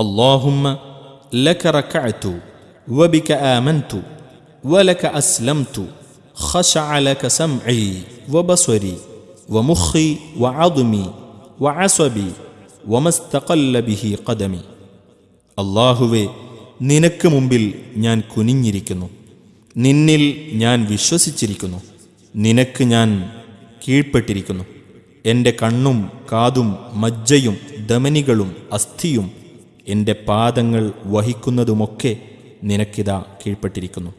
اللهم لك ركعت وبك آمنت ولك أسلمت خشع لك سمعي وبصري ومخي وعظمي وعصبي وما استقل به قدمي അള്ളാഹുവെ നിനക്ക് മുമ്പിൽ ഞാൻ കുനിഞ്ഞിരിക്കുന്നു നിന്നിൽ ഞാൻ വിശ്വസിച്ചിരിക്കുന്നു നിനക്ക് ഞാൻ കീഴ്പ്പെട്ടിരിക്കുന്നു എൻ്റെ കണ്ണും കാതും മജ്ജയും ധമനികളും അസ്ഥിയും എന്റെ പാദങ്ങൾ വഹിക്കുന്നതുമൊക്കെ നിനക്കിതാ കീഴ്പ്പെട്ടിരിക്കുന്നു.